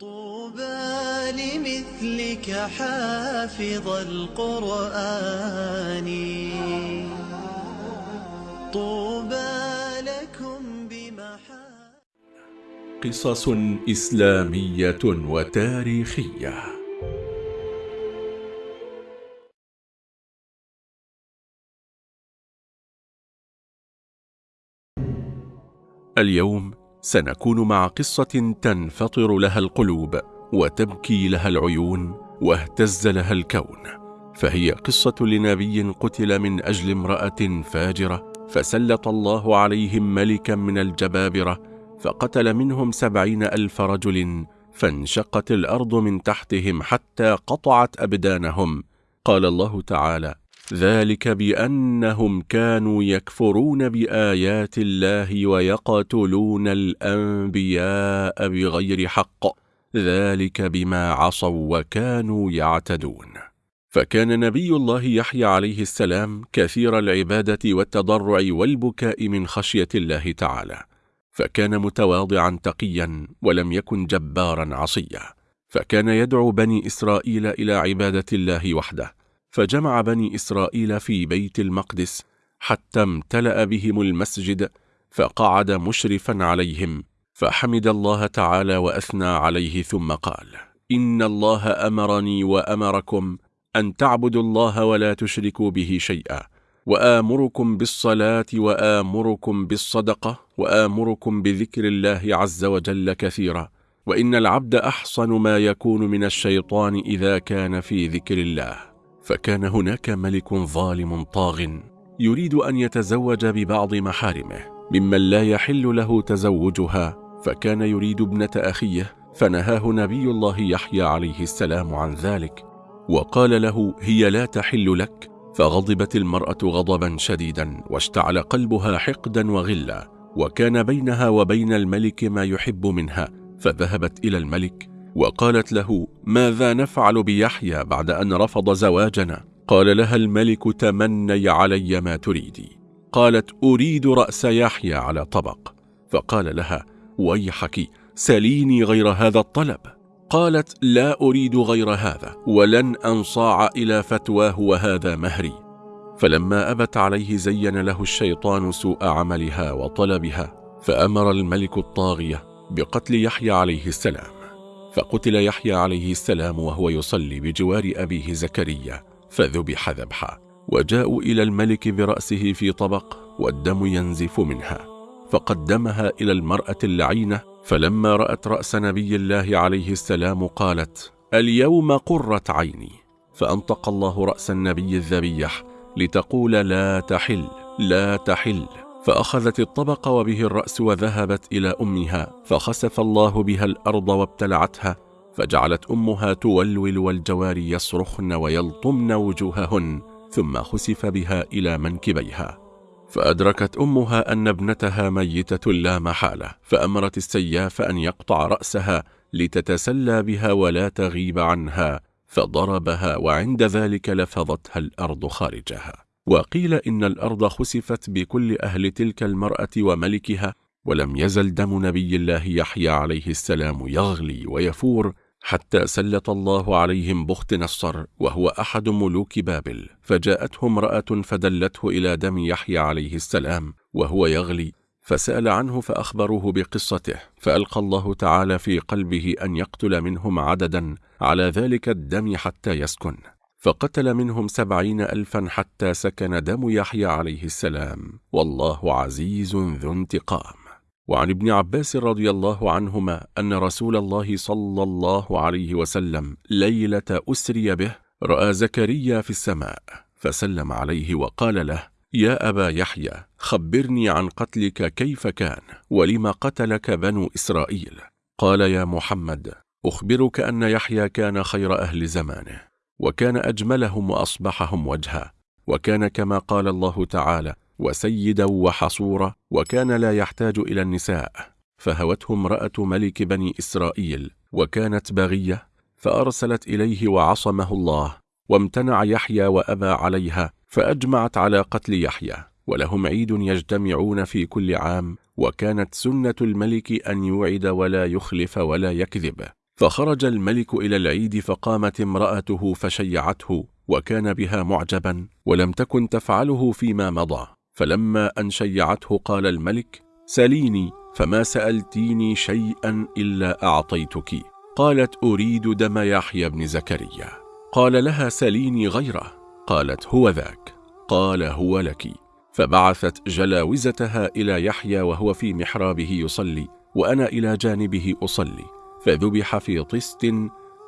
طوبى لمثلك حافظ القرآن. طوبى لكم بمحا قصص إسلامية وتاريخية. اليوم سنكون مع قصة تنفطر لها القلوب وتبكي لها العيون واهتز لها الكون. فهي قصة لنبي قتل من أجل امرأة فاجرة فسلط الله عليهم ملكا من الجبابرة فقتل منهم سبعين ألف رجل فانشقت الأرض من تحتهم حتى قطعت أبدانهم. قال الله تعالى ذلك بأنهم كانوا يكفرون بآيات الله ويقتلون الأنبياء بغير حق. ذلك بما عصوا وكانوا يعتدون. فكان نبي الله يحيى عليه السلام كثير العبادة والتضرع والبكاء من خشية الله تعالى. فكان متواضعا تقيا ولم يكن جبارا عصيا. فكان يدعو بني إسرائيل إلى عبادة الله وحده. فجمع بني إسرائيل في بيت المقدس حتى امتلأ بهم المسجد فقعد مشرفا عليهم فحمد الله تعالى وأثنى عليه ثم قال إن الله أمرني وأمركم أن تعبدوا الله ولا تشركوا به شيئا وآمركم بالصلاة وآمركم بالصدقة وآمركم بذكر الله عز وجل كثيرا وإن العبد أحصن ما يكون من الشيطان إذا كان في ذكر الله. فكان هناك ملك ظالم طاغ يريد أن يتزوج ببعض محارمه ممن لا يحل له تزوجها فكان يريد ابنة أخيه فنهاه نبي الله يحيى عليه السلام عن ذلك وقال له هي لا تحل لك. فغضبت المرأة غضبا شديدا واشتعل قلبها حقدا وغلا وكان بينها وبين الملك ما يحب منها فذهبت إلى الملك وقالت له ماذا نفعل بيحيى بعد أن رفض زواجنا؟ قال لها الملك تمني علي ما تريدي قالت أريد رأس يحيى على طبق. فقال لها ويحك سليني غير هذا الطلب. قالت لا أريد غير هذا ولن أنصاع إلى فتواه وهذا مهري. فلما أبت عليه زين له الشيطان سوء عملها وطلبها فأمر الملك الطاغية بقتل يحيى عليه السلام. فقتل يحيى عليه السلام وهو يصلي بجوار أبيه زكريا فذبح ذبحا وجاءوا إلى الملك برأسه في طبق والدم ينزف منها فقدمها إلى المرأة اللعينة فلما رأت رأس نبي الله عليه السلام قالت اليوم قرت عيني. فأنطق الله رأس النبي الذبيح لتقول لا تحل لا تحل. فأخذت الطبق وبه الرأس وذهبت إلى أمها فخسف الله بها الأرض وابتلعتها فجعلت أمها تولول والجواري يصرخن ويلطمن وجوههن ثم خسف بها إلى منكبيها. فأدركت أمها أن ابنتها ميتة لا محالة فأمرت السياف أن يقطع رأسها لتتسلى بها ولا تغيب عنها فضربها وعند ذلك لفظتها الأرض خارجها. وقيل إن الأرض خسفت بكل أهل تلك المرأة وملكها ولم يزل دم نبي الله يحيى عليه السلام يغلي ويفور حتى سلط الله عليهم بخت نصر وهو أحد ملوك بابل. فجاءته امرأة فدلته إلى دم يحيى عليه السلام وهو يغلي فسأل عنه فأخبروه بقصته. فألقى الله تعالى في قلبه أن يقتل منهم عددا على ذلك الدم حتى يسكن. فقتل منهم سبعين ألفا حتى سكن دم يحيى عليه السلام. والله عزيز ذو انتقام. وعن ابن عباس رضي الله عنهما أن رسول الله صلى الله عليه وسلم ليلة أسري به رأى زكريا في السماء فسلم عليه وقال له يا أبا يحيى خبرني عن قتلك كيف كان ولم قتلك بنو إسرائيل؟ قال يا محمد أخبرك أن يحيى كان خير أهل زمانه. وكان أجملهم وأصبحهم وجها وكان كما قال الله تعالى وسيدا وحصورا وكان لا يحتاج إلى النساء فهوته امرأة ملك بني إسرائيل وكانت باغية فأرسلت إليه وعصمه الله وامتنع يحيى وأبى عليها فأجمعت على قتل يحيى ولهم عيد يجتمعون في كل عام وكانت سنة الملك أن يوعد ولا يخلف ولا يكذب. فخرج الملك إلى العيد فقامت امرأته فشيعته وكان بها معجبا ولم تكن تفعله فيما مضى. فلما أن شيعته قال الملك سليني فما سألتيني شيئا إلا أعطيتك. قالت أريد دم يحيى بن زكريا. قال لها سليني غيره. قالت هو ذاك. قال هو لك. فبعثت جلاوزتها إلى يحيى وهو في محرابه يصلي وأنا إلى جانبه أصلي. فذبح في طست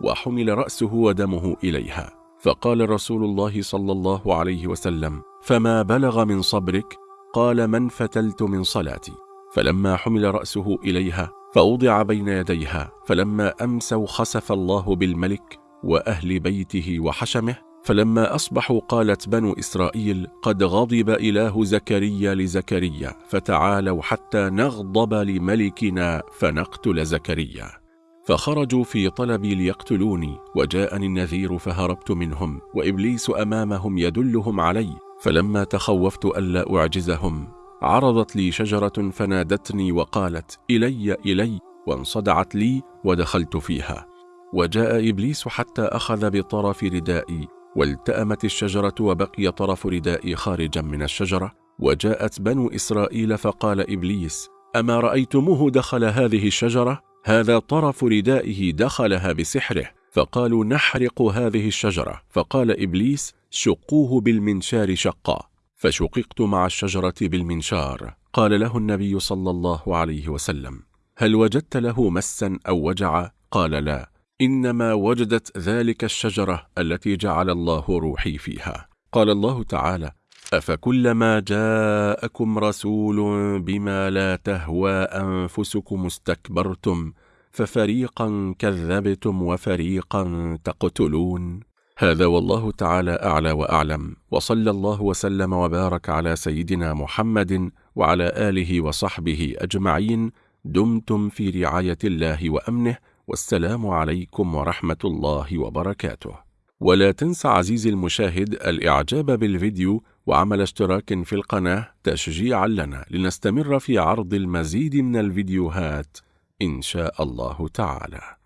وحمل رأسه ودمه إليها. فقال رسول الله صلى الله عليه وسلم فما بلغ من صبرك؟ قال من فتلت من صلاتي. فلما حمل رأسه إليها فوضع بين يديها فلما أمسوا خسف الله بالملك وأهل بيته وحشمه فلما أصبحوا قالت بنو إسرائيل قد غضب إله زكريا لزكريا فتعالوا حتى نغضب لملكنا فنقتل زكريا. فخرجوا في طلبي ليقتلوني وجاءني النذير فهربت منهم وإبليس أمامهم يدلهم علي فلما تخوفت ألا أعجزهم عرضت لي شجرة فنادتني وقالت إلي إلي وانصدعت لي ودخلت فيها وجاء إبليس حتى أخذ بطرف ردائي والتأمت الشجرة وبقي طرف ردائي خارجا من الشجرة وجاءت بنو إسرائيل فقال إبليس أما رأيتموه دخل هذه الشجرة؟ هذا طرف ردائه دخلها بسحره فقالوا نحرق هذه الشجرة. فقال إبليس شقوه بالمنشار شقا. فشققت مع الشجرة بالمنشار. قال له النبي صلى الله عليه وسلم هل وجدت له مسا أو وجع؟ قال لا. إنما وجدت ذلك الشجرة التي جعل الله روحي فيها. قال الله تعالى أفكلما جاءكم رسول بما لا تهوى أنفسكم استكبرتم ففريقا كذبتم وفريقا تقتلون. هذا والله تعالى أعلى وأعلم. وصلى الله وسلم وبارك على سيدنا محمد وعلى آله وصحبه أجمعين. دمتم في رعاية الله وأمنه. والسلام عليكم ورحمة الله وبركاته. ولا تنسى عزيزي المشاهد الإعجاب بالفيديو وعمل اشتراك في القناة تشجيعا لنا لنستمر في عرض المزيد من الفيديوهات إن شاء الله تعالى.